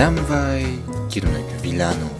Damvai Kirunag Vilano